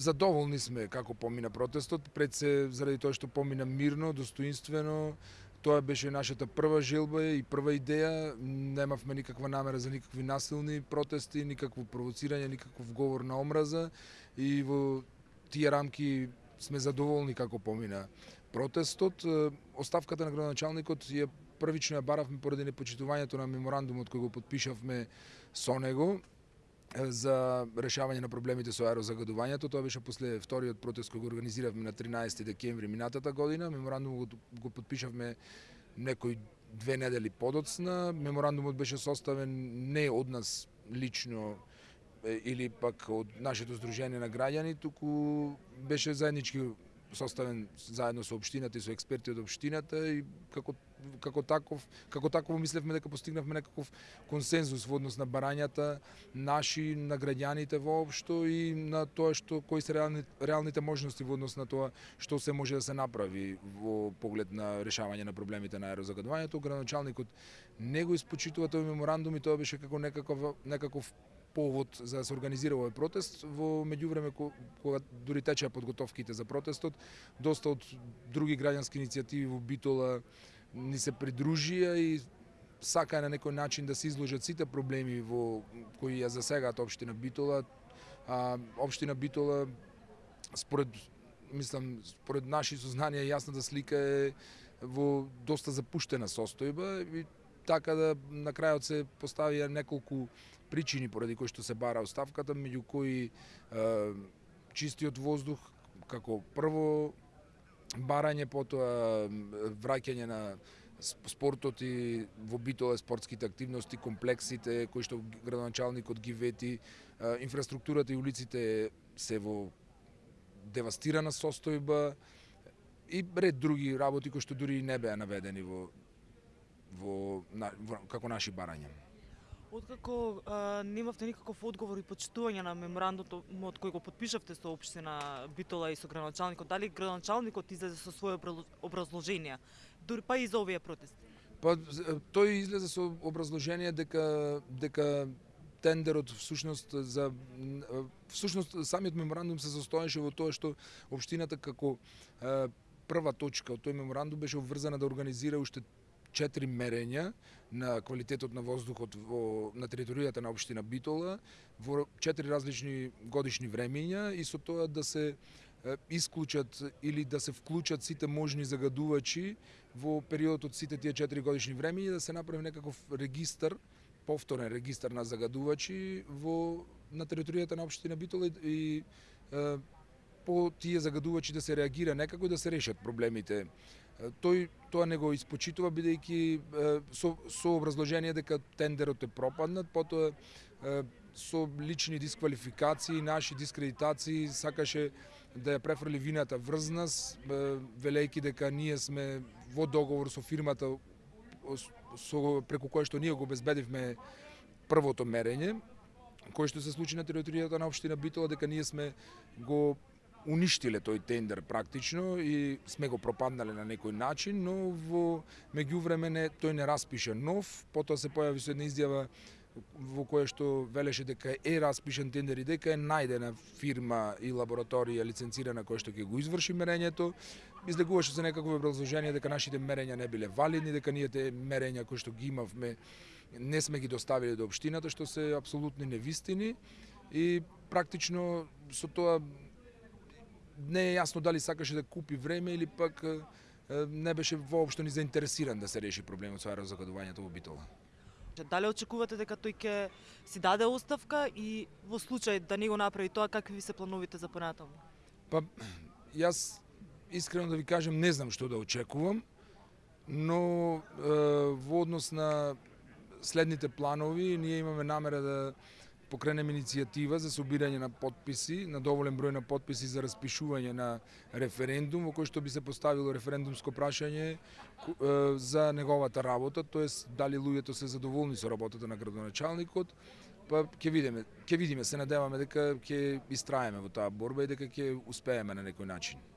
задоволни сме како помина протестот, пред се заради тоа што помина мирно, достоинствено, Тоа беше нашата прва желба и прва идеја. Немавме никаква намера за никакви насилни протести, никакво провоцирање, никаков говор на омраза и во тие рамки сме задоволни како помина протестот. Оставката на градоначалникот ја првично ја баравме поради непочитувањето на меморандумот кој го подпишавме со него за решавање на проблемите со аерозагадувањето. Тоа беше после вториот протест кој го организиравме на 13 декември минатата година. Меморандумот го, подпишавме некои две недели подоцна. Меморандумот беше составен не од нас лично или пак од нашето здружение на граѓани, туку беше заеднички составен заедно со општината и со експерти од општината и како како таков како таково мислевме дека постигнавме некаков консензус во однос на барањата наши на граѓаните воопшто и на тоа што кои се реални, реалните можности во однос на тоа што се може да се направи во поглед на решавање на проблемите на аерозагадувањето. Градоначалникот не го испочитува тој меморандум и тоа беше како некаков некаков повод за да се организира овој протест. Во меѓувреме кога дури течеа подготовките за протестот, доста од други граѓански иницијативи во Битола ни се придружија и сакаа на некој начин да се изложат сите проблеми во кои ја засегаат општина Битола. А, општина Битола според мислам според наши сознанија јасната слика е во доста запуштена состојба и така да на крајот се поставија неколку причини поради кои што се бара оставката, меѓу кои е, чистиот воздух како прво барање, потоа враќање на спортот и во битола спортските активности, комплексите кои што градоначалникот ги вети, инфраструктурата и улиците се во девастирана состојба и ред други работи кои што дури не беа наведени во во, на, во како наши барања. Откако а, немавте никаков одговор и почитување на меморандумот кој го подпишавте со општина Битола и со градоначалникот, дали градоначалникот излезе со своје образложение, дури па и за овие протести? Па тој излезе со образложение дека дека тендерот всушност за всушност самиот меморандум се состоеше во тоа што општината како прва точка од тој меморандум беше обврзана да организира уште четири мерења на квалитетот на воздухот во, на територијата на општина Битола во четири различни годишни времења и со тоа да се исклучат или да се вклучат сите можни загадувачи во периодот од сите тие четири годишни времења да се направи некаков регистар повторен регистар на загадувачи во на територијата на општина Битола и, и по тие загадувачи да се реагира некако и да се решат проблемите. Тој тоа не го испочитува бидејќи со, со образложение дека тендерот е пропаднат, потоа со лични дисквалификации, наши дискредитации, сакаше да ја префрли вината врз нас, велејќи дека ние сме во договор со фирмата со преку која што ние го обезбедивме првото мерење, кој што се случи на територијата на општина Битола, дека ние сме го уништиле тој тендер практично и сме го пропаднале на некој начин, но во меѓувреме не, тој не распише нов, потоа се појави со една изјава во која што велеше дека е распишен тендер и дека е најдена фирма и лабораторија лиценцирана која што ќе го изврши мерењето. Излегуваше се некакво образложение дека нашите мерења не биле валидни, дека ние те мерења кои што ги имавме не сме ги доставиле до општината, што се апсолутни невистини и практично со тоа не е јасно дали сакаше да купи време или пак не беше воопшто ни заинтересиран да се реши проблемот со аерозагадувањето во Битола. Дали очекувате дека тој ќе си даде оставка и во случај да не го направи тоа, какви ви се плановите за понатаму? Па, јас искрено да ви кажам, не знам што да очекувам, но е, во однос на следните планови, ние имаме намера да покренем иницијатива за собирање на подписи, на доволен број на подписи за распишување на референдум во кој што би се поставило референдумско прашање за неговата работа, тоест дали луѓето се задоволни со работата на градоначалникот, па ќе видиме, ќе видиме, се надеваме дека ќе истраеме во таа борба и дека ќе успееме на некој начин.